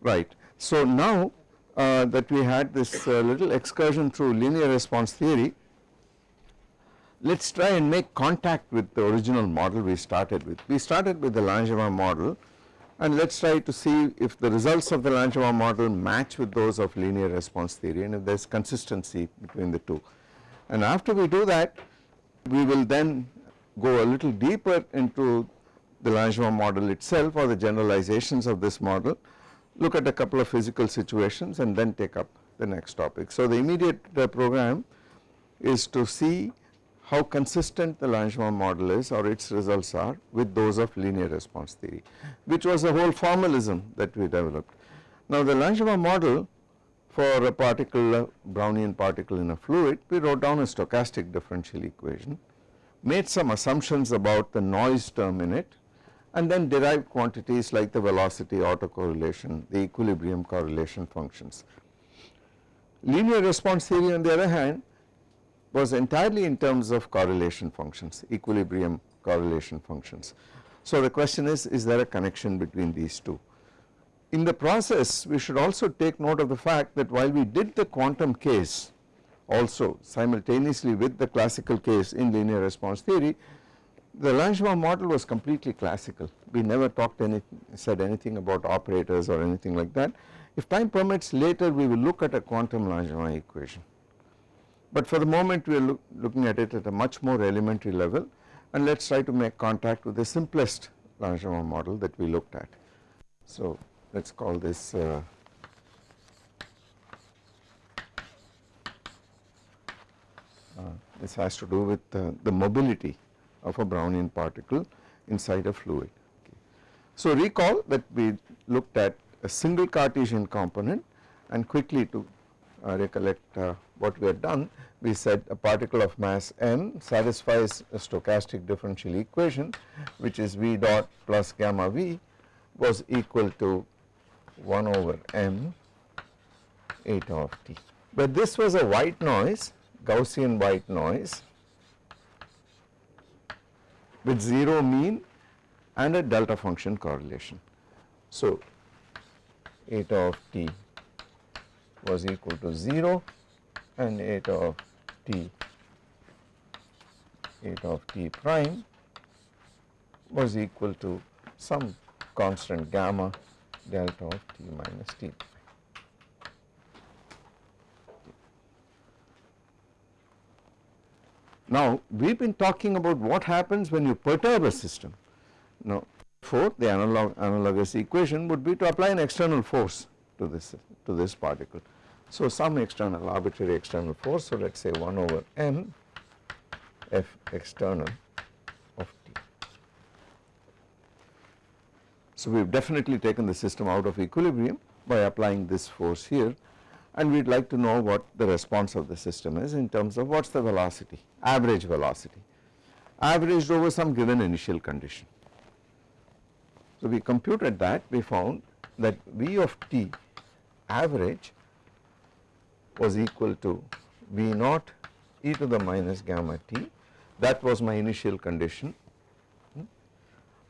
Right. So now uh, that we had this uh, little excursion through linear response theory, let us try and make contact with the original model we started with. We started with the Langevin model and let us try to see if the results of the Langevin model match with those of linear response theory and if there is consistency between the two. And after we do that we will then go a little deeper into the Langevin model itself or the generalizations of this model, look at a couple of physical situations and then take up the next topic. So the immediate uh, program is to see how consistent the Langevin model is or its results are with those of linear response theory which was a whole formalism that we developed. Now the Langevin model for a particle Brownian particle in a fluid we wrote down a stochastic differential equation made some assumptions about the noise term in it and then derived quantities like the velocity autocorrelation, the equilibrium correlation functions. Linear response theory on the other hand was entirely in terms of correlation functions, equilibrium correlation functions. So the question is, is there a connection between these two? In the process we should also take note of the fact that while we did the quantum case also simultaneously with the classical case in linear response theory, the Langevin model was completely classical. We never talked any said anything about operators or anything like that. If time permits later we will look at a quantum Langevin equation. But for the moment we are look, looking at it at a much more elementary level and let us try to make contact with the simplest Langevin model that we looked at. So let us call this uh, uh, this has to do with uh, the mobility of a Brownian particle inside a fluid. Okay. So recall that we looked at a single Cartesian component and quickly to uh, recollect uh, what we had done we said a particle of mass m satisfies a stochastic differential equation which is v dot plus gamma v was equal to 1 over m eta of t. But this was a white noise Gaussian white noise with 0 mean and a delta function correlation. So, eta of t was equal to 0 and eta of t eta of t prime was equal to some constant gamma delta of t minus t. Now we have been talking about what happens when you perturb a system. Now therefore the analog analogous equation would be to apply an external force to this to this particle. So some external arbitrary external force so let us say 1 over m f external of t. So we have definitely taken the system out of equilibrium by applying this force here and we would like to know what the response of the system is in terms of what is the velocity, average velocity, averaged over some given initial condition. So we computed that we found that V of t average was equal to V naught e to the minus gamma t. That was my initial condition. Hmm,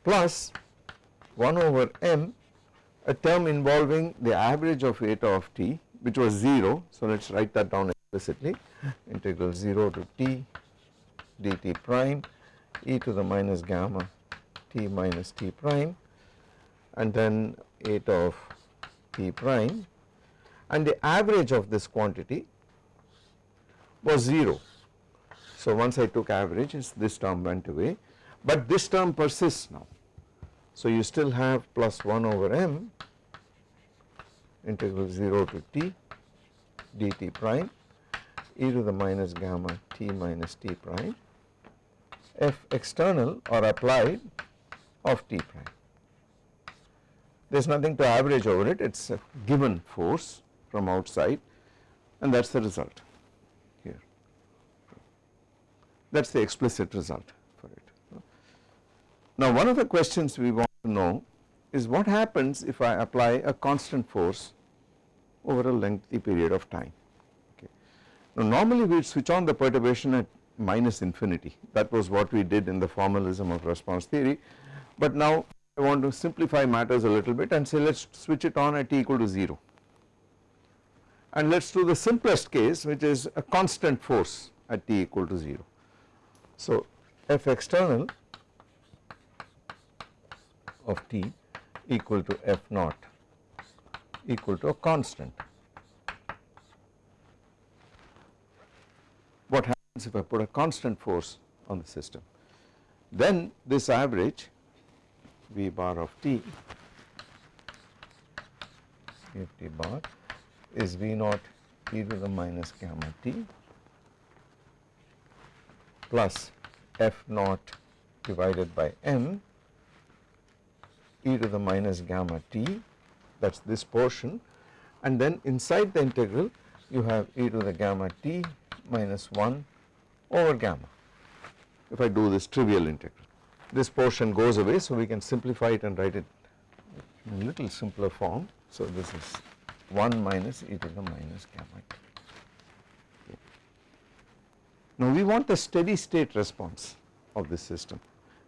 plus 1 over m a term involving the average of eta of t which was 0. So let us write that down explicitly integral 0 to t dt prime e to the minus gamma t minus t prime and then eta of t prime and the average of this quantity was 0. So once I took average this term went away but this term persists now. So you still have plus 1 over m integral 0 to t dt prime e to the minus gamma t minus t prime f external or applied of t prime. There is nothing to average over it, it is a given force from outside and that is the result here. That is the explicit result for it. Now one of the questions we want to know is what happens if I apply a constant force over a lengthy period of time. Okay. Now normally we switch on the perturbation at minus infinity that was what we did in the formalism of response theory but now I want to simplify matters a little bit and say let us switch it on at t equal to 0 and let us do the simplest case which is a constant force at t equal to 0. So F external of t equal to F naught equal to a constant. What happens if I put a constant force on the system? Then this average V bar of t F t bar is V naught e to the minus gamma t plus F naught divided by m e to the minus gamma t that is this portion and then inside the integral you have e to the gamma t minus 1 over gamma if I do this trivial integral. This portion goes away so we can simplify it and write it in a little simpler form. So this is 1 minus e to the minus gamma t. Now we want the steady state response of this system.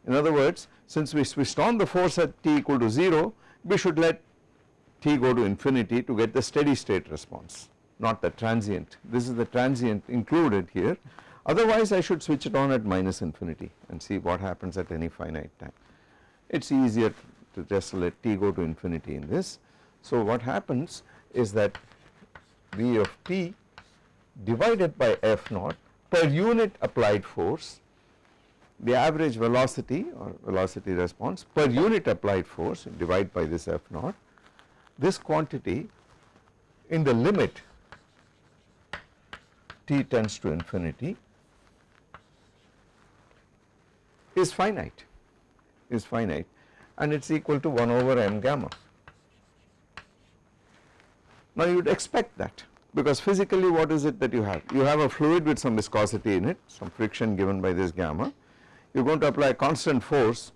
In other words since we switched on the force at t equal to 0 we should let t go to infinity to get the steady state response not the transient. This is the transient included here otherwise I should switch it on at minus infinity and see what happens at any finite time. It is easier to just let t go to infinity in this. So what happens is that V of t divided by F naught per unit applied force the average velocity or velocity response per unit applied force divide by this F naught this quantity in the limit t tends to infinity is finite is finite and it is equal to 1 over m gamma. Now you would expect that because physically what is it that you have? You have a fluid with some viscosity in it, some friction given by this gamma. You are going to apply constant force,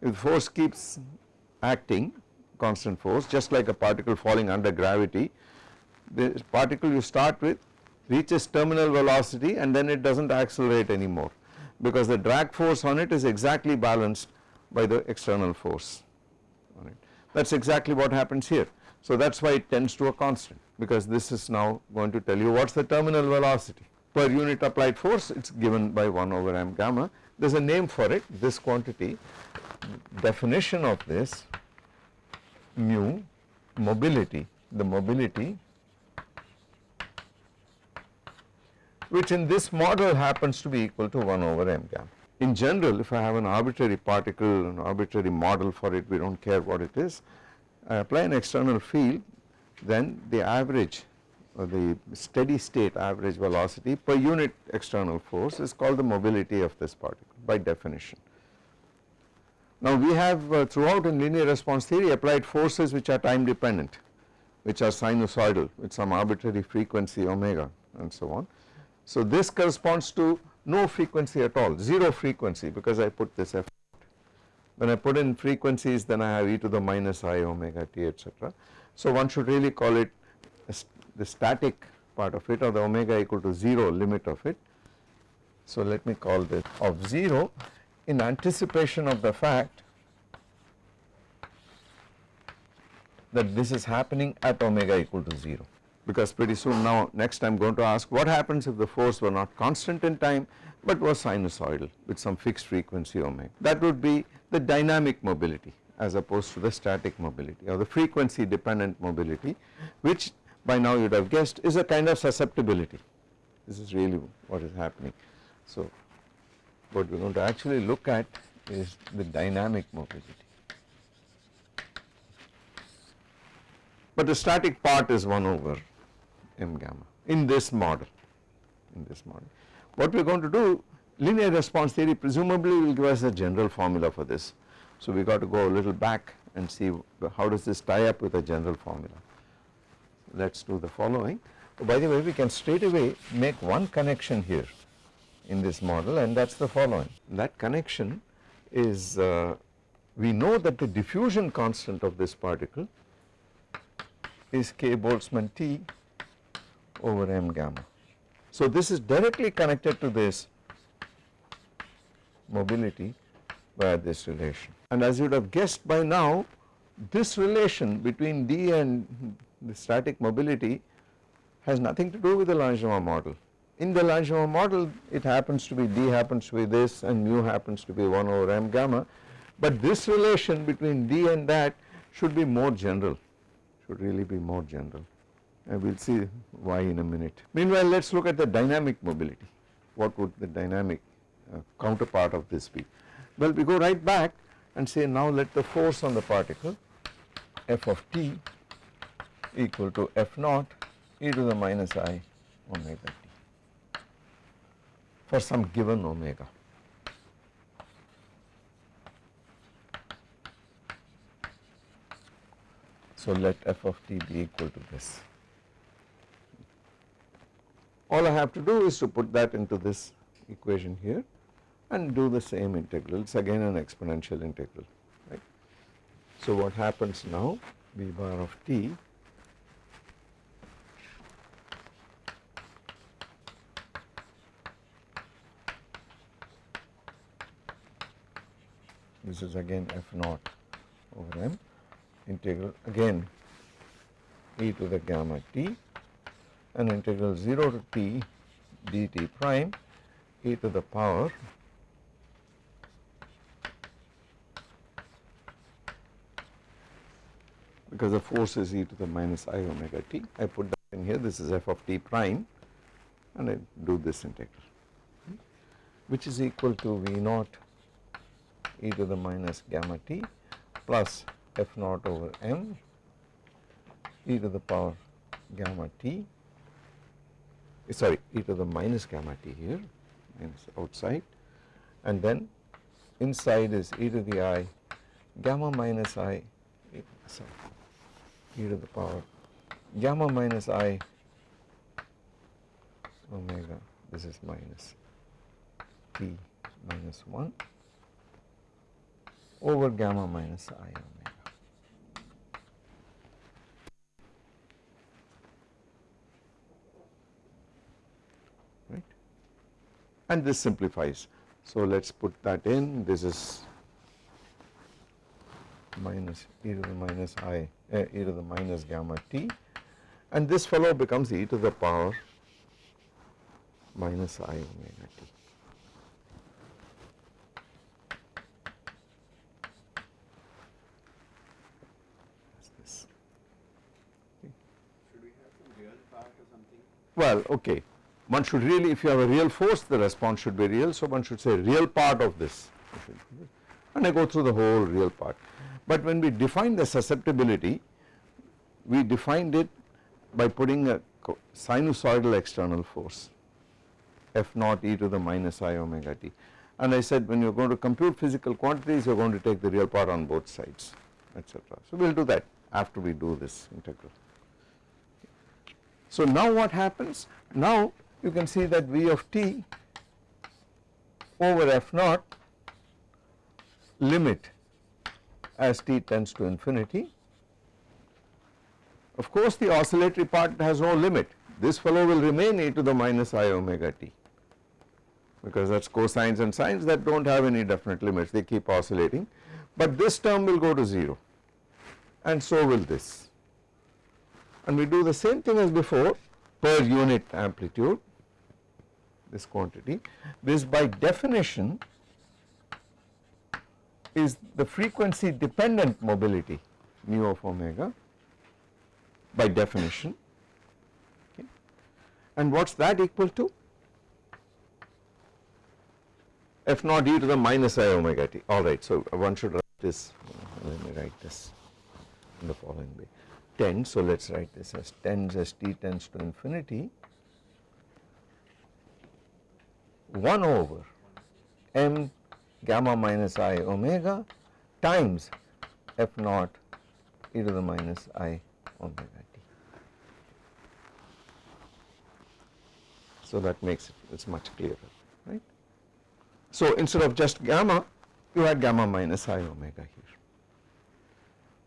if the force keeps acting constant force just like a particle falling under gravity, the particle you start with reaches terminal velocity and then it does not accelerate anymore because the drag force on it is exactly balanced by the external force on it. That is exactly what happens here. So that is why it tends to a constant because this is now going to tell you what is the terminal velocity per unit applied force it is given by 1 over m gamma there is a name for it this quantity definition of this mu mobility the mobility which in this model happens to be equal to 1 over m gamma. In general if I have an arbitrary particle an arbitrary model for it we do not care what it is I apply an external field then the average or the steady state average velocity per unit external force is called the mobility of this particle by definition. Now we have uh, throughout in linear response theory applied forces which are time dependent which are sinusoidal with some arbitrary frequency omega and so on. So this corresponds to no frequency at all 0 frequency because I put this f when I put in frequencies then I have e to the minus i omega t etc. So one should really call it the static part of it or the omega equal to 0 limit of it. So let me call this of 0 in anticipation of the fact that this is happening at omega equal to 0 because pretty soon now next I am going to ask what happens if the force were not constant in time but was sinusoidal with some fixed frequency omega. That would be the dynamic mobility as opposed to the static mobility or the frequency dependent mobility which by now you would have guessed is a kind of susceptibility. This is really what is happening. So what we are going to actually look at is the dynamic mobility. But the static part is 1 over m gamma in this model in this model. What we are going to do linear response theory presumably will give us a general formula for this. So we got to go a little back and see how does this tie up with a general formula. Let us do the following. By the way we can straight away make one connection here in this model and that is the following. That connection is uh, we know that the diffusion constant of this particle is k Boltzmann T over m gamma. So this is directly connected to this mobility via this relation. And as you would have guessed by now, this relation between D and the static mobility has nothing to do with the Langevin model. In the Langevin model it happens to be D happens to be this and mu happens to be 1 over m gamma but this relation between D and that should be more general, should really be more general and we will see why in a minute. Meanwhile let us look at the dynamic mobility, what would the dynamic uh, counterpart of this be. Well we go right back and say now let the force on the particle f of t equal to f naught e to the minus i omega for some given omega. So let f of t be equal to this. All I have to do is to put that into this equation here and do the same integral, it is again an exponential integral, right. So what happens now v bar of t this is again f naught over m integral again e to the gamma t and integral 0 to t dt prime e to the power because the force is e to the minus i omega t. I put that in here this is f of t prime and I do this integral which is equal to v naught e to the minus gamma t plus f naught over m e to the power gamma t sorry e to the minus gamma t here minus outside. And then inside is e to the i gamma minus i sorry e to the power gamma minus i omega this is minus t minus 1 over gamma minus i omega. Right? And this simplifies. So let us put that in. This is minus e to the minus i uh, e to the minus gamma t and this fellow becomes e to the power minus i omega t. this. Should we have some real part or something? Well, okay. One should really, if you have a real force, the response should be real. So one should say real part of this. And I go through the whole real part. But when we define the susceptibility, we defined it by putting a sinusoidal external force f naught e to the minus i omega t. And I said when you are going to compute physical quantities, you are going to take the real part on both sides, etc. So we will do that after we do this integral. So now what happens? Now you can see that V of t over f naught limit as t tends to infinity. Of course the oscillatory part has no limit, this fellow will remain e to the minus i omega t because that is cosines and sines that do not have any definite limits, they keep oscillating, but this term will go to 0 and so will this. And we do the same thing as before per unit amplitude, this quantity, this by definition is the frequency dependent mobility mu of omega by definition okay. and what is that equal to? f naught e to the minus i omega t alright so one should write this uh, let me write this in the following way 10 so let us write this as tends as t tends to infinity 1 over m gamma minus i omega times f naught e to the minus i omega t. So that makes it it's much clearer right. So instead of just gamma you had gamma minus i omega here.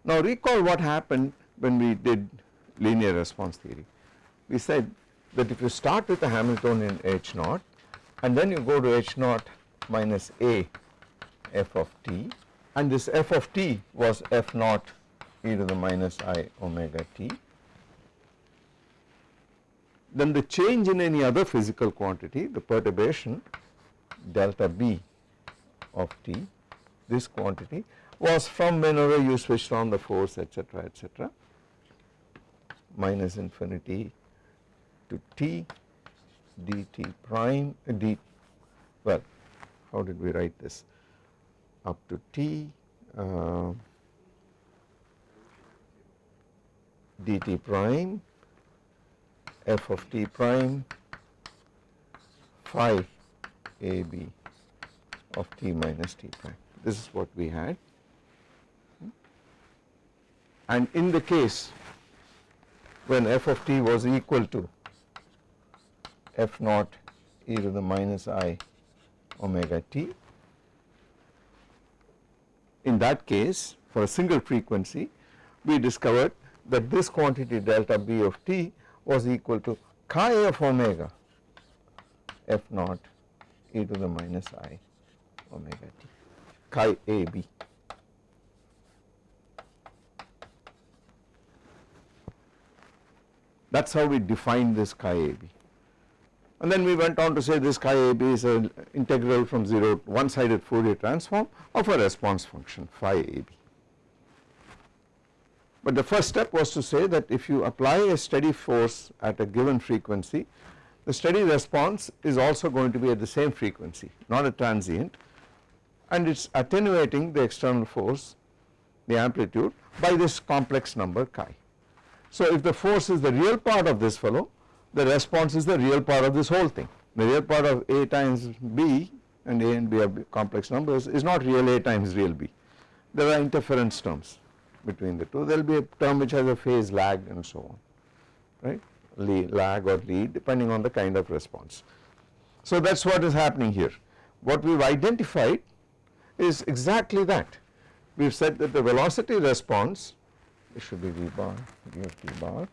Now recall what happened when we did linear response theory. We said that if you start with a Hamiltonian H naught and then you go to H naught minus A f of t and this f of t was f naught e to the minus i omega t. Then the change in any other physical quantity, the perturbation delta b of t, this quantity was from whenever you switched on the force etc etc minus infinity to t dt prime uh, d well how did we write this up to t uh, dt prime f of t prime phi a b of t minus t prime. This is what we had. And in the case when f of t was equal to f naught e to the minus i omega t, in that case for a single frequency we discovered that this quantity delta b of t was equal to chi of omega f naught e to the minus i omega t chi a b. That is how we define this chi a b. And then we went on to say this chi a b is an integral from 0 to one sided Fourier transform of a response function phi a b. But the first step was to say that if you apply a steady force at a given frequency, the steady response is also going to be at the same frequency, not a transient and it is attenuating the external force, the amplitude by this complex number chi. So if the force is the real part of this fellow, the response is the real part of this whole thing. The real part of A times B and A and B are complex numbers is not real A times real B. There are interference terms between the two. There will be a term which has a phase lag and so on, right, lead, lag or lead depending on the kind of response. So that is what is happening here. What we have identified is exactly that. We have said that the velocity response, it should be V bar, V bar,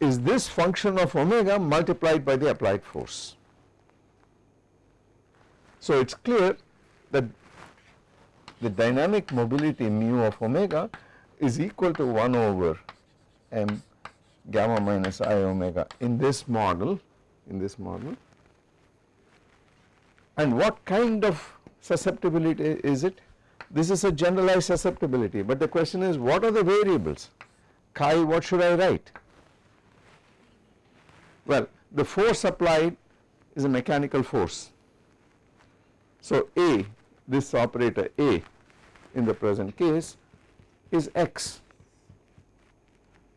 is this function of omega multiplied by the applied force. So it is clear that the dynamic mobility mu of omega is equal to 1 over m gamma minus i omega in this model in this model. And what kind of susceptibility is it this is a generalized susceptibility but the question is what are the variables? Chi what should I write? Well the force applied is a mechanical force. So A this operator A in the present case is x.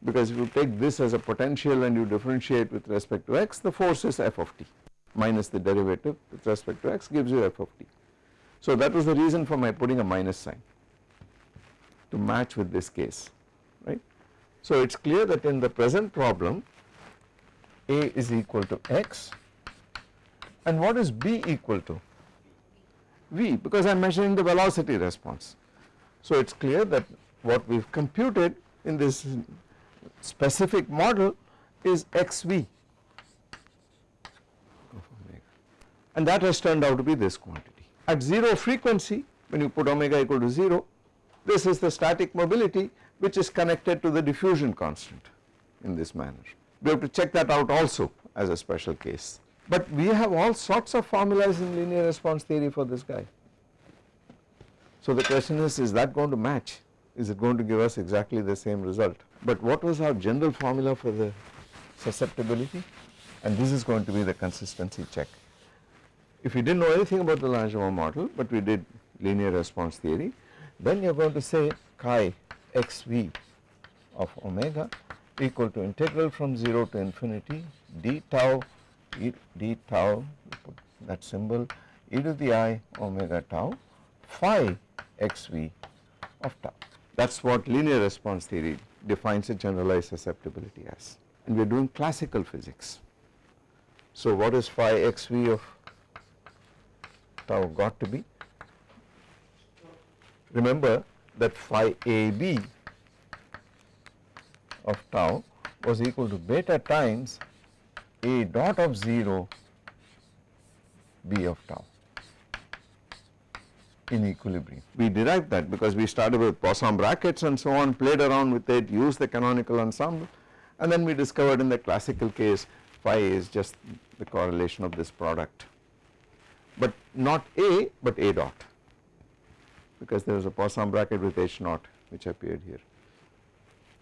Because if you take this as a potential and you differentiate with respect to x the force is f of t minus the derivative with respect to x gives you f of t. So that was the reason for my putting a minus sign to match with this case right. So it is clear that in the present problem A is equal to x and what is B equal to? V because I am measuring the velocity response. So it is clear that what we have computed in this specific model is xv and that has turned out to be this quantity. At 0 frequency when you put omega equal to 0 this is the static mobility which is connected to the diffusion constant in this manner. We have to check that out also as a special case. But we have all sorts of formulas in linear response theory for this guy. So the question is, is that going to match? Is it going to give us exactly the same result? But what was our general formula for the susceptibility? And this is going to be the consistency check. If we did not know anything about the Langevin model, but we did linear response theory, then you are going to say chi xv of omega equal to integral from 0 to infinity d tau e d tau that symbol e to the i omega tau phi xv of tau. That is what linear response theory defines a generalized susceptibility as and we are doing classical physics. So what is phi xv of tau got to be? Remember that phi ab of tau was equal to beta times a dot of 0 b of tau. in equilibrium. We derived that because we started with Poisson brackets and so on, played around with it, used the canonical ensemble and then we discovered in the classical case phi is just the correlation of this product but not A but A dot because there is a Poisson bracket with H naught which appeared here.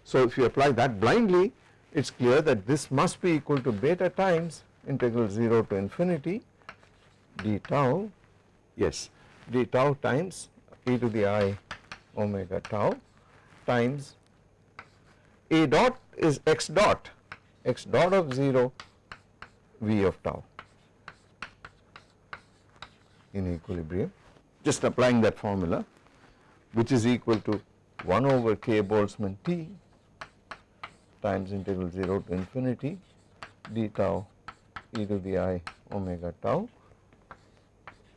So if you apply that blindly it is clear that this must be equal to beta times integral 0 to infinity d tau yes d tau times e to the i omega tau times a dot is x dot x dot of 0 v of tau in equilibrium just applying that formula which is equal to 1 over k Boltzmann T times integral 0 to infinity d tau e to the i omega tau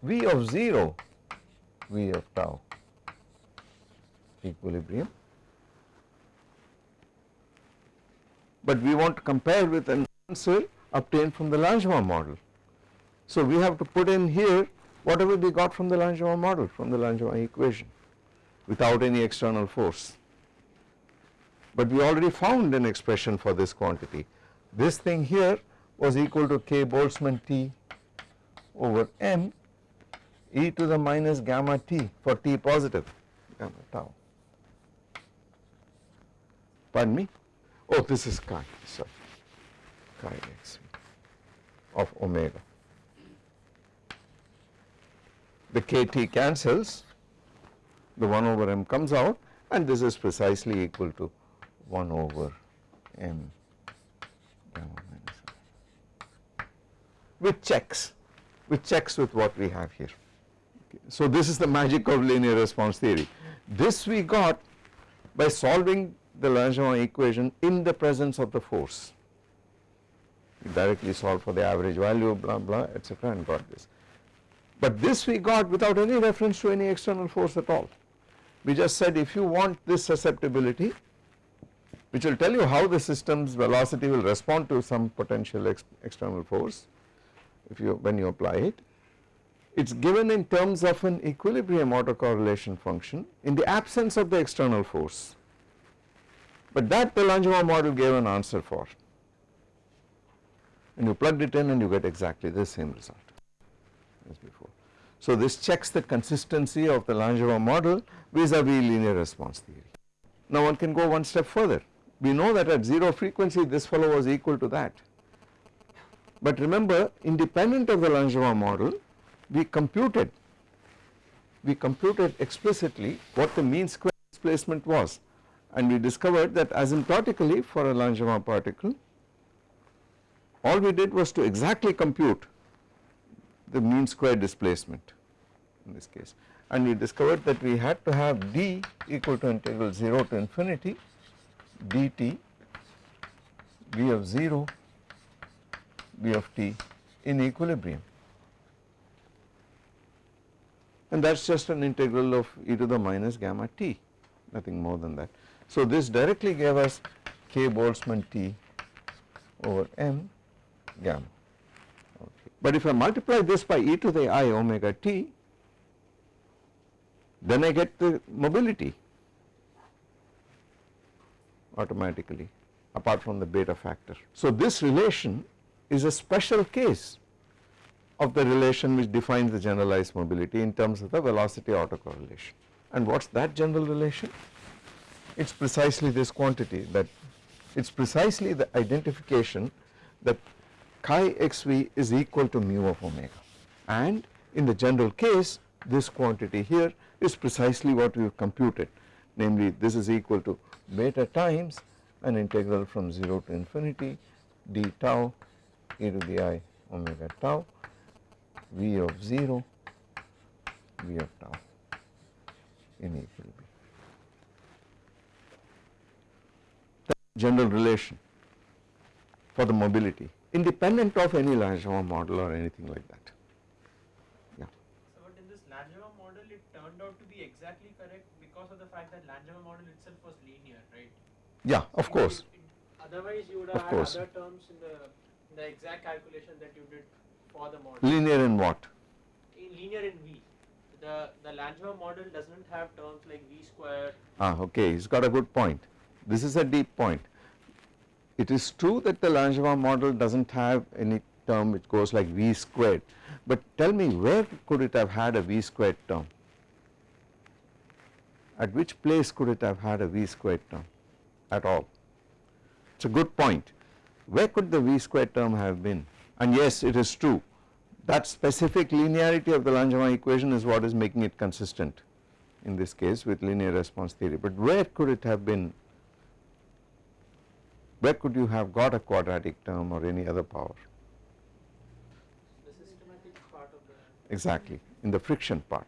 v of 0 v of tau equilibrium but we want to compare with an answer obtained from the Langevin model. So we have to put in here whatever we got from the Langevin model from the Langevin equation without any external force. But we already found an expression for this quantity. This thing here was equal to k Boltzmann T over m e to the minus gamma t for t positive gamma tau. Pardon me? Oh, this is chi, sorry, chi x of omega. The kt cancels, the 1 over m comes out and this is precisely equal to 1 over m with checks, with checks with what we have here. Okay. So this is the magic of linear response theory. This we got by solving the Langevin equation in the presence of the force. Directly solved for the average value blah blah etc and got this. But this we got without any reference to any external force at all. We just said if you want this susceptibility which will tell you how the system's velocity will respond to some potential ex external force if you when you apply it it is given in terms of an equilibrium autocorrelation function in the absence of the external force but that the Langevin model gave an answer for and you plugged it in and you get exactly the same result as before. So this checks the consistency of the Langevin model vis-a-vis -vis linear response theory. Now one can go one step further. We know that at 0 frequency this fellow was equal to that. But remember independent of the Langevin model we computed, we computed explicitly what the mean square displacement was and we discovered that asymptotically for a Langevin particle all we did was to exactly compute the mean square displacement in this case and we discovered that we had to have d equal to integral 0 to infinity dt v of 0 v of t in equilibrium and that is just an integral of e to the minus gamma t nothing more than that. So this directly gave us k Boltzmann T over m gamma. But if I multiply this by e to the i omega t, then I get the mobility automatically apart from the beta factor. So this relation is a special case of the relation which defines the generalized mobility in terms of the velocity autocorrelation. And what is that general relation? it is precisely this quantity that it is precisely the identification that chi xv is equal to mu of omega. And in the general case this quantity here is precisely what we have computed. Namely this is equal to beta times an integral from 0 to infinity d tau e to the i omega tau v of 0 v of tau in equilibrium. General relation for the mobility independent of any Langevin model or anything like that. Yeah. So, but in this Langevin model it turned out to be exactly correct because of the fact that Langevin model itself was linear, right? Yeah, of It- course. it- it- Otherwise you would have had other terms in the, in the exact calculation that you did for the model. Linear in what? In linear in V. the the Langevin model doesn't have terms like v square. Ah, okay, he's got a good point. This is a deep point. It is true that the Langevin model does not have any term which goes like v squared, but tell me where could it have had a v squared term? At which place could it have had a v squared term at all? It is a good point. Where could the v squared term have been? And yes, it is true that specific linearity of the Langevin equation is what is making it consistent in this case with linear response theory, but where could it have been where could you have got a quadratic term or any other power? Exactly, in the friction part.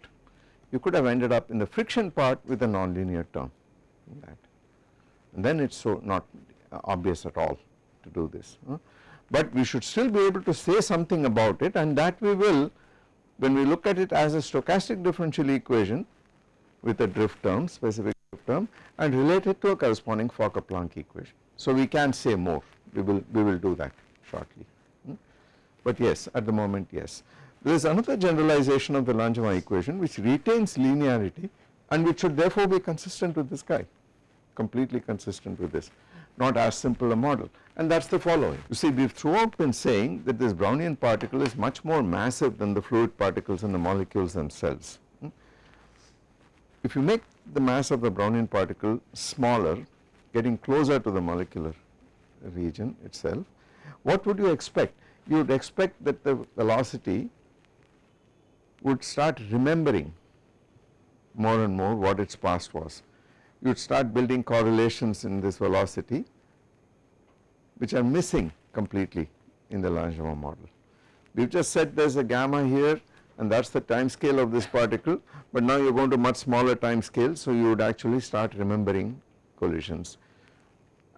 You could have ended up in the friction part with a nonlinear term that. And then it is so not obvious at all to do this. Huh? But we should still be able to say something about it and that we will when we look at it as a stochastic differential equation with a drift term, specific drift term and relate it to a corresponding Fokker-Planck equation. So we can say more, we will, we will do that shortly. Hmm? But yes, at the moment yes. There is another generalization of the Langevin equation which retains linearity and which should therefore be consistent with this guy, completely consistent with this, not as simple a model and that is the following. You see we have throughout been saying that this Brownian particle is much more massive than the fluid particles and the molecules themselves. Hmm? If you make the mass of the Brownian particle smaller getting closer to the molecular region itself, what would you expect? You would expect that the velocity would start remembering more and more what its past was. You would start building correlations in this velocity which are missing completely in the Langevin model. We have just said there is a gamma here and that is the time scale of this particle, but now you are going to much smaller time scale. So, you would actually start remembering collisions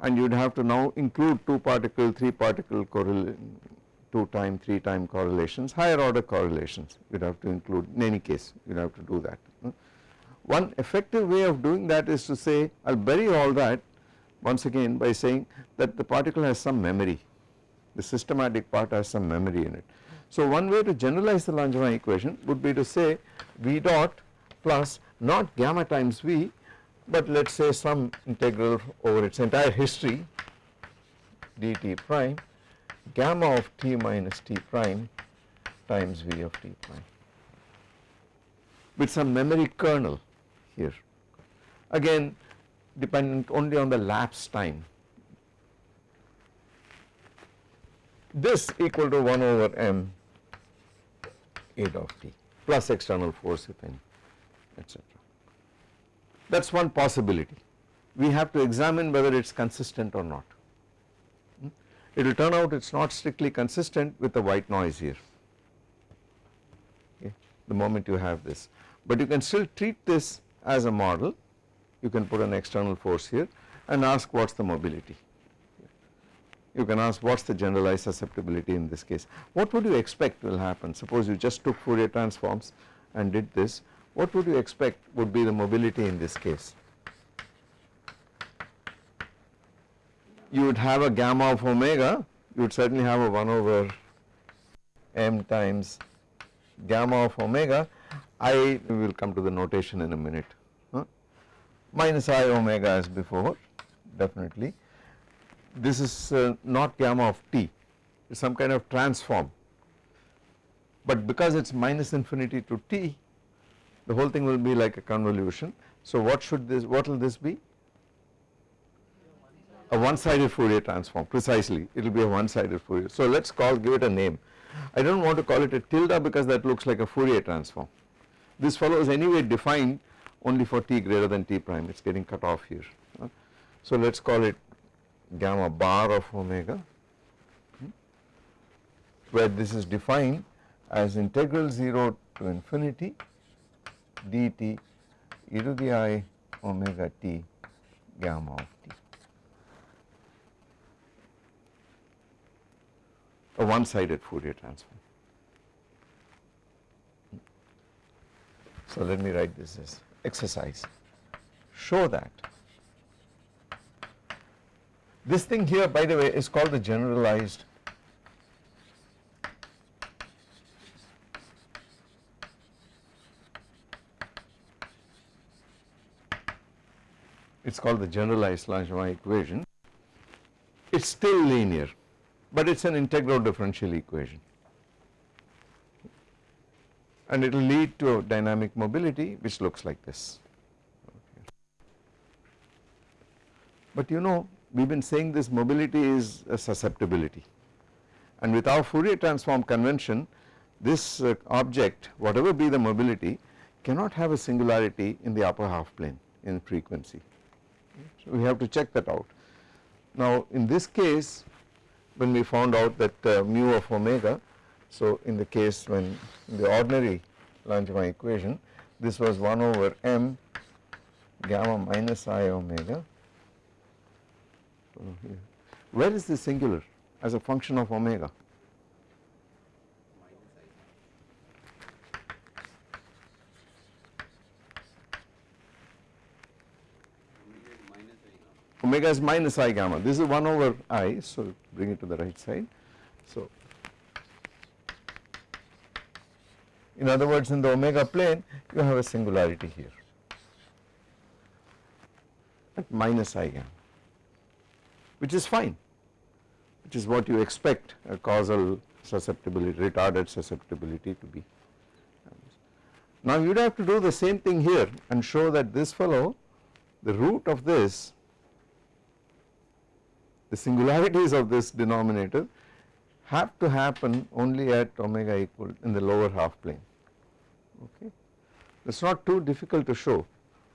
and you would have to now include 2 particle, 3 particle 2 time, 3 time correlations, higher order correlations you would have to include in any case you would have to do that. Hmm? One effective way of doing that is to say I will bury all that once again by saying that the particle has some memory, the systematic part has some memory in it. So one way to generalize the Langevin equation would be to say V dot plus not gamma times V but let us say some integral over its entire history dt prime gamma of t minus t prime times v of t prime with some memory kernel here. Again dependent only on the lapse time. This equal to 1 over m a dot t plus external force if any etc that is one possibility. We have to examine whether it is consistent or not. Hmm? It will turn out it is not strictly consistent with the white noise here, okay, the moment you have this. But you can still treat this as a model, you can put an external force here and ask what is the mobility. You can ask what is the generalized susceptibility in this case. What would you expect will happen? Suppose you just took Fourier transforms and did this, what would you expect would be the mobility in this case? You would have a gamma of omega, you would certainly have a 1 over m times gamma of omega, I will come to the notation in a minute, huh? minus i omega as before definitely. This is uh, not gamma of t, it is some kind of transform, but because it is minus infinity to t the whole thing will be like a convolution. So what should this, what will this be? A one sided Fourier transform precisely it will be a one sided Fourier. So let us call give it a name. I do not want to call it a tilde because that looks like a Fourier transform. This fellow is anyway defined only for t greater than t prime it is getting cut off here. So let us call it gamma bar of omega hmm, where this is defined as integral 0 to infinity dt e to the i omega t gamma of t. A one sided Fourier transform. So let me write this as exercise. Show that this thing here by the way is called the generalized it is called the generalized Langevin equation, it is still linear, but it is an integral differential equation and it will lead to a dynamic mobility which looks like this. But you know we have been saying this mobility is a susceptibility and with our Fourier transform convention this uh, object whatever be the mobility cannot have a singularity in the upper half plane in frequency. So we have to check that out. Now in this case when we found out that uh, mu of omega so in the case when the ordinary Langevin equation this was 1 over m gamma minus i omega. Where is the singular as a function of omega? Omega is minus i gamma. This is 1 over i so bring it to the right side. So in other words in the omega plane you have a singularity here. At minus i gamma which is fine which is what you expect a causal susceptibility retarded susceptibility to be. Now you would have to do the same thing here and show that this fellow the root of this the singularities of this denominator have to happen only at omega equal in the lower half plane okay. It is not too difficult to show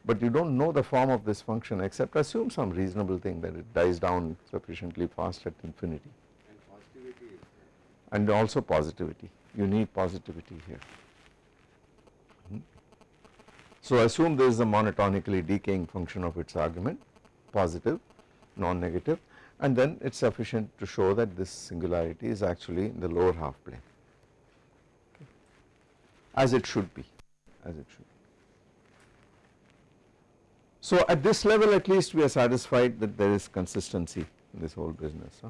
but you do not know the form of this function except assume some reasonable thing that it dies down sufficiently fast at infinity. And positivity And also positivity, you need positivity here. Hmm. So assume there is a monotonically decaying function of its argument, positive, non-negative and then it is sufficient to show that this singularity is actually in the lower half plane okay. as it should be, as it should be. So at this level at least we are satisfied that there is consistency in this whole business.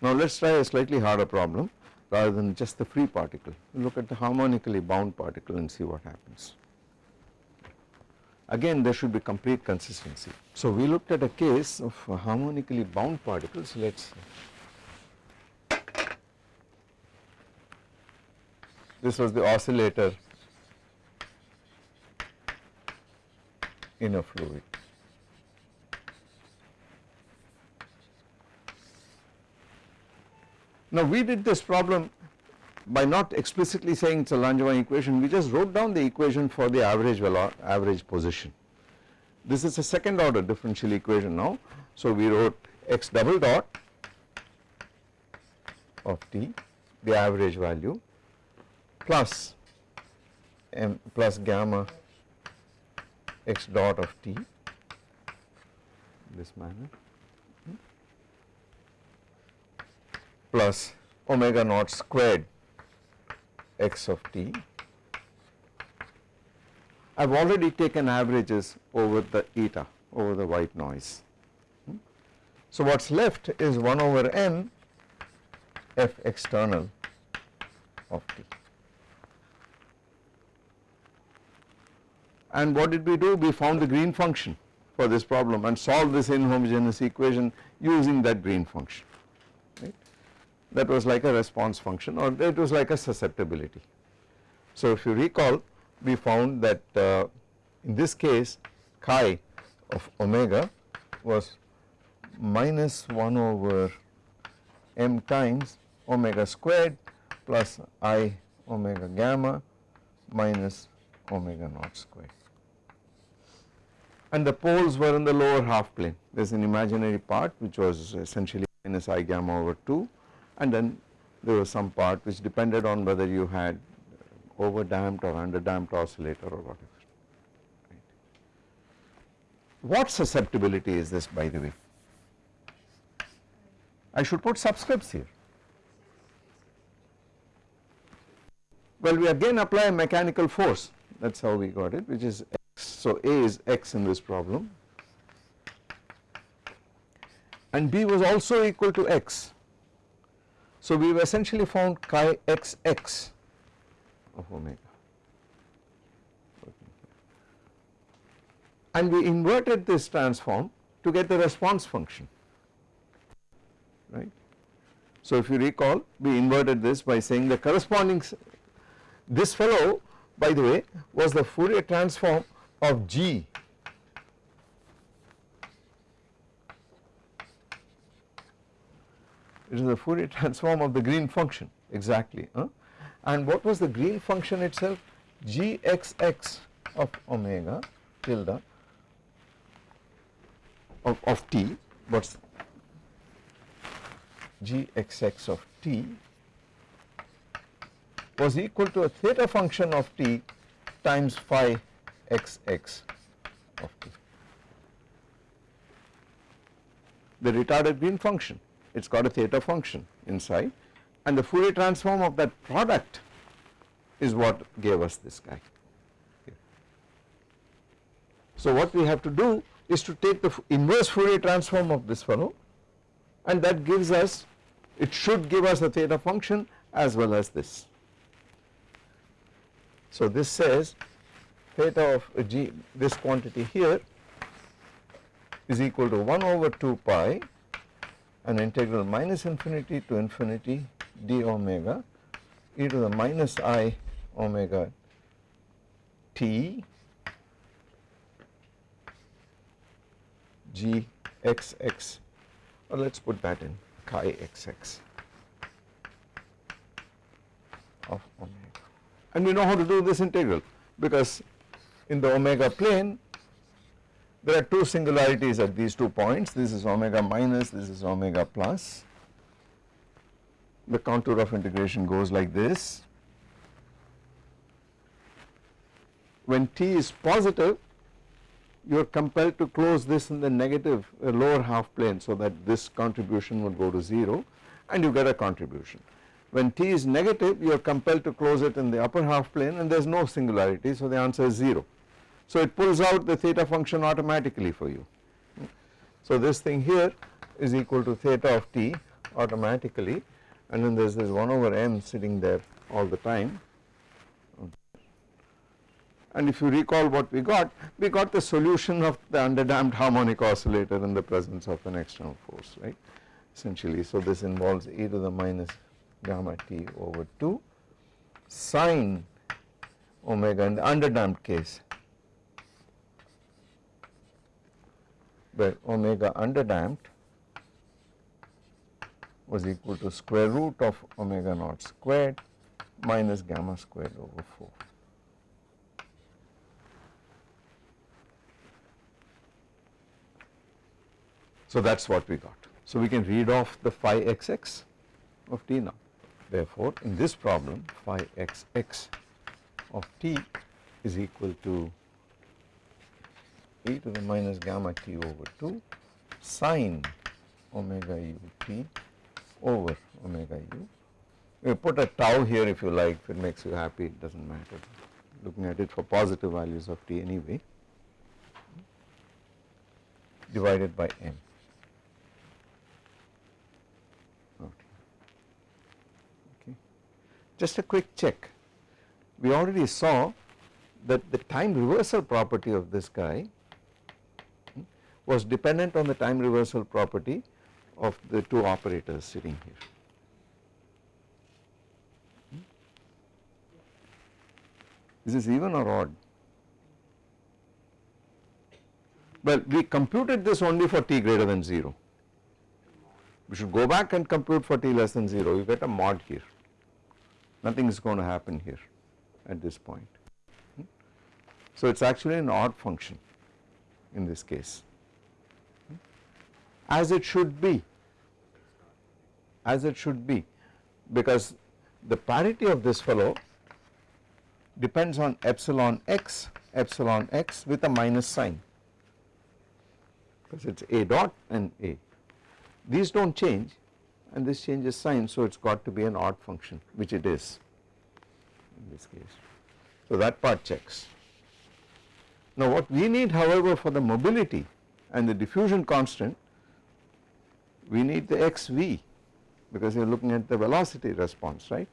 Now let us try a slightly harder problem rather than just the free particle. Look at the harmonically bound particle and see what happens. Again there should be complete consistency. So we looked at a case of harmonically bound particles. Let us this was the oscillator in a fluid. Now we did this problem by not explicitly saying it is a Langevin equation, we just wrote down the equation for the average average position. This is a second order differential equation now. So we wrote x double dot of t, the average value plus m plus gamma x dot of t this manner hmm, plus omega naught squared x of t. I have already taken averages over the eta over the white noise. Hmm? So what is left is 1 over n f external of t. And what did we do? We found the green function for this problem and solved this inhomogeneous equation using that green function. That was like a response function or it was like a susceptibility. So if you recall we found that uh, in this case chi of omega was minus 1 over m times omega squared plus i omega gamma minus omega naught squared. And the poles were in the lower half plane. There is an imaginary part which was essentially minus i gamma over 2 and then there was some part which depended on whether you had over damped or under damped oscillator or whatever. Right. What susceptibility is this by the way? I should put subscripts here. Well we again apply a mechanical force that is how we got it which is x. So A is x in this problem and B was also equal to x. So we have essentially found chi x x. Of omega. And we inverted this transform to get the response function. Right. So if you recall we inverted this by saying the corresponding this fellow by the way was the Fourier transform of G it is the Fourier transform of the green function exactly huh? and what was the green function itself gxx of omega tilde of, of t what's gxx of t was equal to a theta function of t times phi xx of t. The retarded green function, it has got a theta function inside and the Fourier transform of that product is what gave us this guy. So what we have to do is to take the inverse Fourier transform of this fellow and that gives us, it should give us a theta function as well as this. So this says theta of g, this quantity here is equal to 1 over 2 pi an integral minus infinity to infinity d omega e to the minus i omega t g x x. Or let us put that in chi x x of omega. And we know how to do this integral because in the omega plane there are two singularities at these two points this is omega minus this is omega plus the contour of integration goes like this when t is positive you are compelled to close this in the negative uh, lower half plane so that this contribution would go to 0 and you get a contribution. When t is negative you are compelled to close it in the upper half plane and there is no singularity so the answer is 0. So it pulls out the theta function automatically for you. So this thing here is equal to theta of t automatically and then there is this 1 over m sitting there all the time and if you recall what we got, we got the solution of the underdamped harmonic oscillator in the presence of an external force, right, essentially. So this involves e to the minus gamma t over 2 sine omega in the underdamped case, where omega underdamped was equal to square root of omega naught squared minus gamma squared over 4. So that is what we got. So we can read off the phi xx of t now. Therefore, in this problem phi xx of t is equal to e to the minus gamma t over 2 sine omega u t over omega u. We put a tau here if you like, if it makes you happy, it does not matter. Looking at it for positive values of t anyway, divided by m. Okay. Just a quick check. We already saw that the time reversal property of this guy was dependent on the time reversal property of the two operators sitting here. Hmm. Is this even or odd? Well, we computed this only for t greater than 0. We should go back and compute for t less than 0, you get a mod here nothing is going to happen here at this point. So it is actually an odd function in this case as it should be as it should be because the parity of this fellow depends on epsilon x epsilon x with a minus sign because it is a dot and a these do not change and this changes sign so it has got to be an odd function which it is in this case. So that part checks. Now what we need however for the mobility and the diffusion constant we need the xv because you are looking at the velocity response right.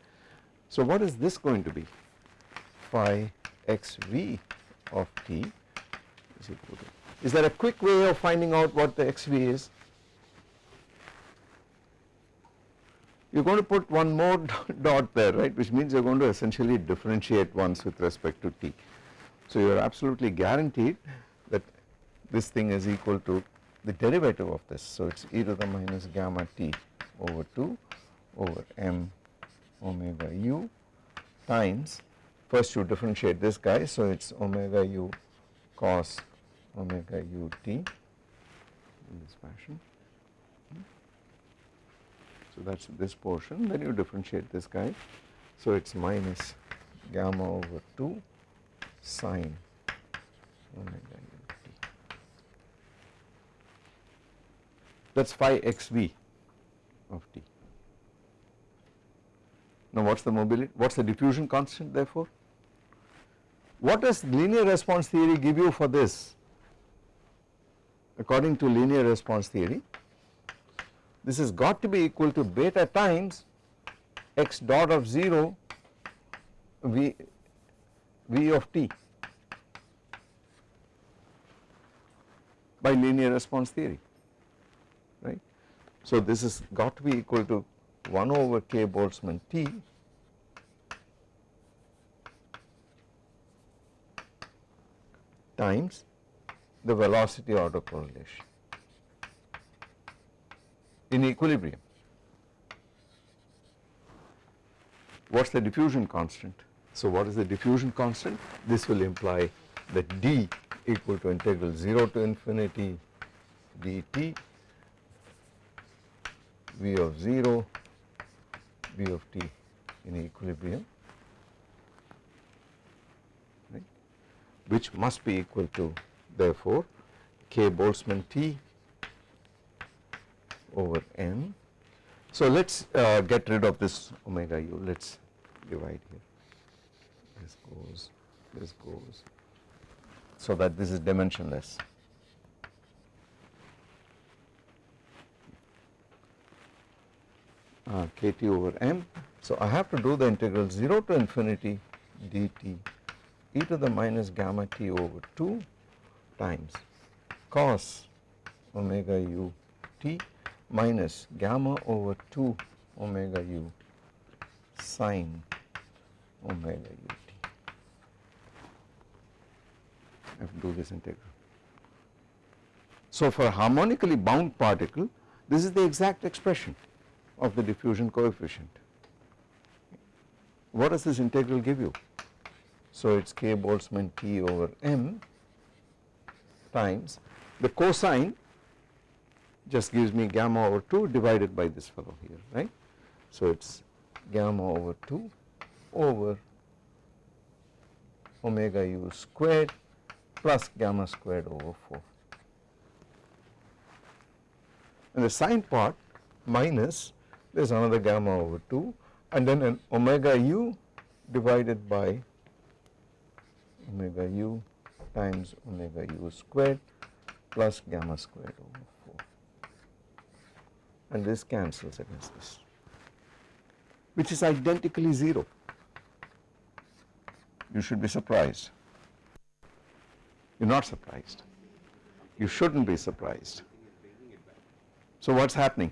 So what is this going to be phi xv of t is equal to Is there a quick way of finding out what the xv is? You are going to put one more dot there right which means you are going to essentially differentiate once with respect to t. So you are absolutely guaranteed that this thing is equal to the derivative of this. So it is e to the minus gamma t over 2 over m omega u times first you differentiate this guy so it is omega u cos omega u t in this fashion. So that is this portion then you differentiate this guy so it is minus gamma over 2 sine omega u t. That is phi x v of t. Now what is the mobility, what is the diffusion constant therefore? What does linear response theory give you for this? According to linear response theory, this has got to be equal to beta times x dot of 0 v, v of t by linear response theory. So this has got to be equal to 1 over k Boltzmann T times the velocity autocorrelation in equilibrium. What is the diffusion constant? So what is the diffusion constant? This will imply that d equal to integral 0 to infinity dt v of 0 v of t in equilibrium right which must be equal to therefore k Boltzmann T over m. So let us uh, get rid of this omega u, let us divide here, this goes, this goes, so that this is dimensionless. Uh, kt over m. So I have to do the integral 0 to infinity dt e to the minus gamma t over 2 times cos omega u t minus gamma over 2 omega u sine omega u t. I have to do this integral. So for harmonically bound particle this is the exact expression of the diffusion coefficient. What does this integral give you? So it is k Boltzmann T over m times the cosine just gives me gamma over 2 divided by this fellow here right. So it is gamma over 2 over omega u squared plus gamma squared over 4 and the sine part minus there is another gamma over 2 and then an omega u divided by omega u times omega u squared plus gamma squared over 4 and this cancels against this which is identically 0. You should be surprised. You are not surprised. You should not be surprised. So what is happening?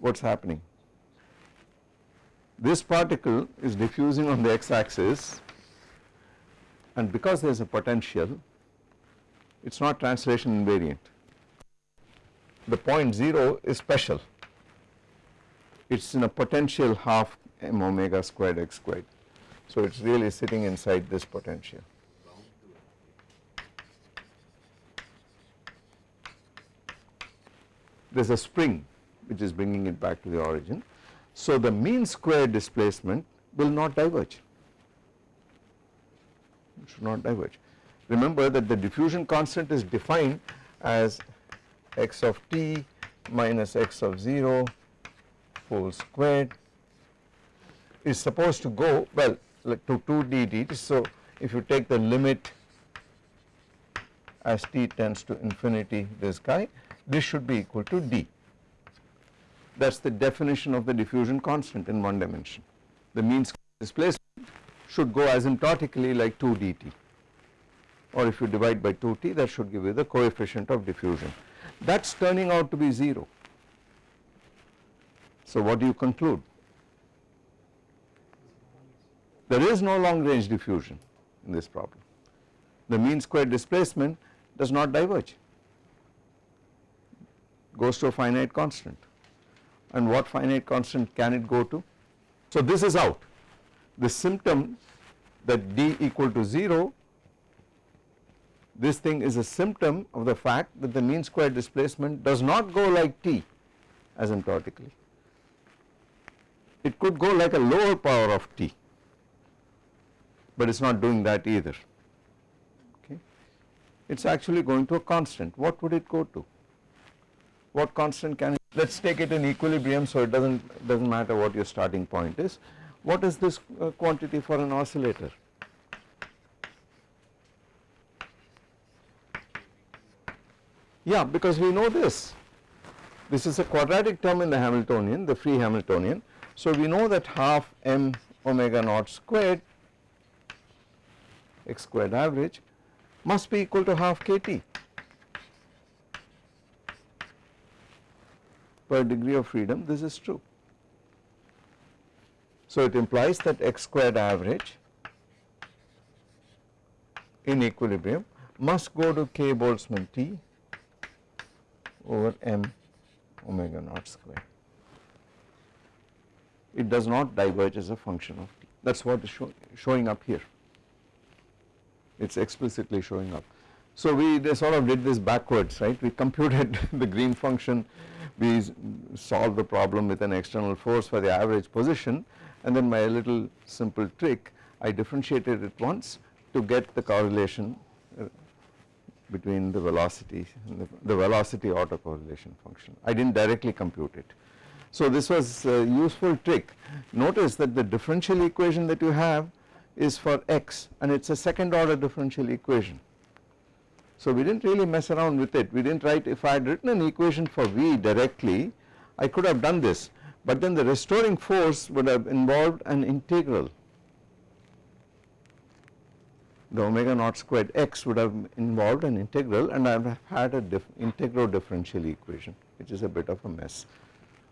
What is happening? This particle is diffusing on the x axis and because there is a potential it is not translation invariant. The point 0 is special, it is in a potential half m omega squared x squared. So it is really sitting inside this potential. There is a spring which is bringing it back to the origin. So the mean square displacement will not diverge, it should not diverge. Remember that the diffusion constant is defined as x of t minus x of 0 whole squared is supposed to go well to 2 dt. So if you take the limit as t tends to infinity this guy this should be equal to d. That is the definition of the diffusion constant in one dimension. The mean square displacement should go asymptotically like 2 dt or if you divide by 2t that should give you the coefficient of diffusion. That is turning out to be 0. So what do you conclude? There is no long range diffusion in this problem. The mean square displacement does not diverge, goes to a finite constant. And what finite constant can it go to? So this is out. The symptom that d equal to 0 this thing is a symptom of the fact that the mean square displacement does not go like t asymptotically. It could go like a lower power of t, but it is not doing that either. Okay. It is actually going to a constant. What would it go to? What constant can it? Let us take it in equilibrium so it does not does not matter what your starting point is. What is this uh, quantity for an oscillator? Yeah, because we know this. This is a quadratic term in the Hamiltonian, the free Hamiltonian. So we know that half m omega naught squared x squared average must be equal to half kt per degree of freedom this is true. So it implies that x squared average in equilibrium must go to k Boltzmann T over m omega naught square. It does not diverge as a function of t that is what is show, showing up here it is explicitly showing up. So we sort of did this backwards right we computed the green function we solved the problem with an external force for the average position and then a little simple trick I differentiated it once to get the correlation uh, between the velocity the, the velocity autocorrelation function. I did not directly compute it. So this was a useful trick. Notice that the differential equation that you have is for x and it is a second order differential equation. So we did not really mess around with it. We did not write if I had written an equation for V directly I could have done this but then the restoring force would have involved an integral the omega naught squared x would have involved an integral and I have had a diff integral differential equation which is a bit of a mess.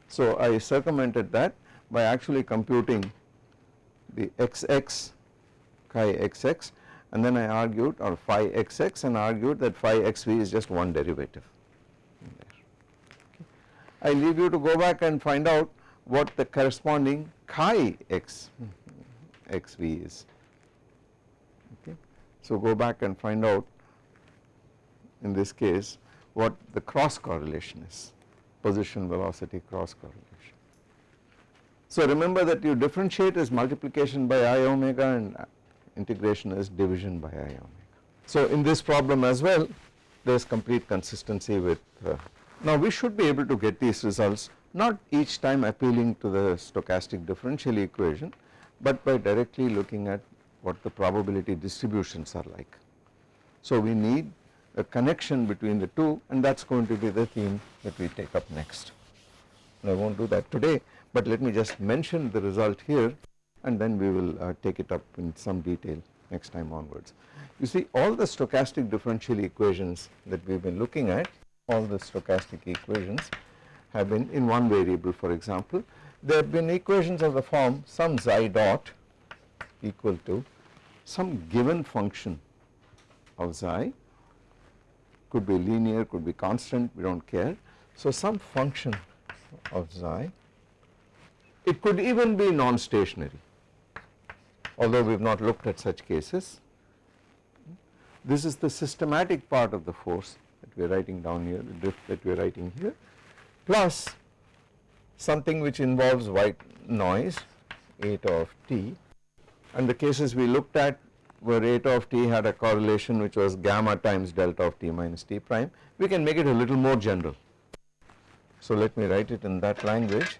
So I circumvented that by actually computing the xx chi xx and then I argued or phi xx and argued that phi xv is just one derivative. Okay. I leave you to go back and find out what the corresponding chi x xv is. So go back and find out in this case what the cross correlation is, position velocity cross correlation. So remember that you differentiate as multiplication by i omega and integration is division by i omega. So in this problem as well there is complete consistency with uh, now we should be able to get these results not each time appealing to the stochastic differential equation but by directly looking at what the probability distributions are like. So we need a connection between the two and that is going to be the theme that we take up next. I will not do that today but let me just mention the result here and then we will uh, take it up in some detail next time onwards. You see all the stochastic differential equations that we have been looking at, all the stochastic equations have been in one variable for example. There have been equations of the form some xi dot equal to some given function of xi could be linear could be constant we do not care. So some function of xi it could even be non-stationary although we have not looked at such cases. This is the systematic part of the force that we are writing down here the drift that we are writing here plus something which involves white noise eta of t and the cases we looked at where eta of t had a correlation which was gamma times delta of t minus t prime we can make it a little more general. So let me write it in that language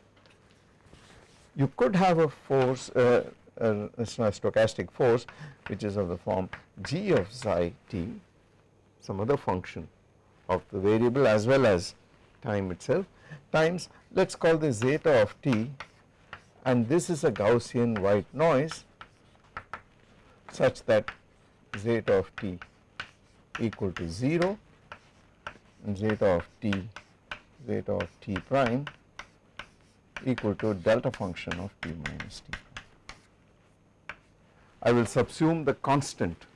you could have a force uh, Uh, a stochastic force which is of the form g of psi t some other function of the variable as well as time itself times let us call this zeta of t and this is a Gaussian white noise such that zeta of t equal to 0 and zeta of t zeta of t prime equal to delta function of t minus t. I will subsume the constant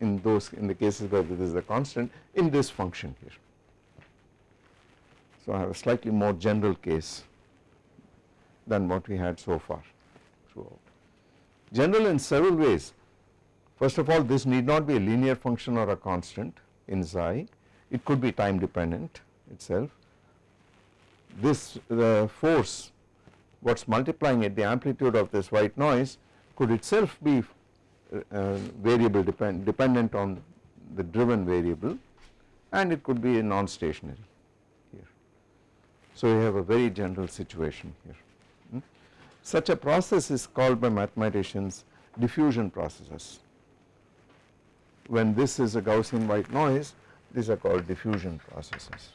in those in the cases where this is a constant in this function here. So I have a slightly more general case than what we had so far throughout. General in several ways. First of all this need not be a linear function or a constant in xi, it could be time dependent itself. This the force what is multiplying it the amplitude of this white noise could itself be variable depend, dependent on the driven variable and it could be a non-stationary here. So, we have a very general situation here. Hmm. Such a process is called by mathematicians diffusion processes. When this is a Gaussian white noise these are called diffusion processes.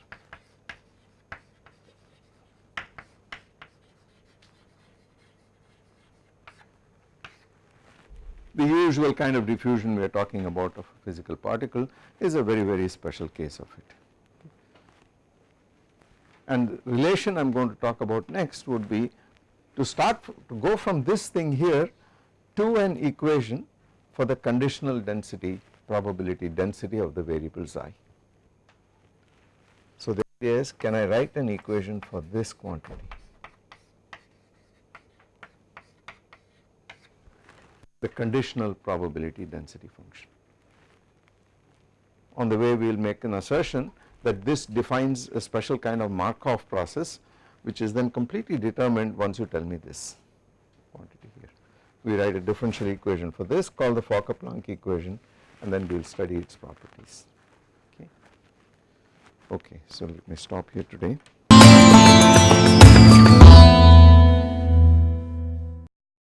The usual kind of diffusion we are talking about of a physical particle is a very very special case of it. And relation I am going to talk about next would be to start to go from this thing here to an equation for the conditional density probability density of the variable xi. So the idea is can I write an equation for this quantity the conditional probability density function. On the way we will make an assertion that this defines a special kind of Markov process which is then completely determined once you tell me this quantity here. We write a differential equation for this called the Fokker-Planck equation and then we will study its properties okay. Okay, so let me stop here today.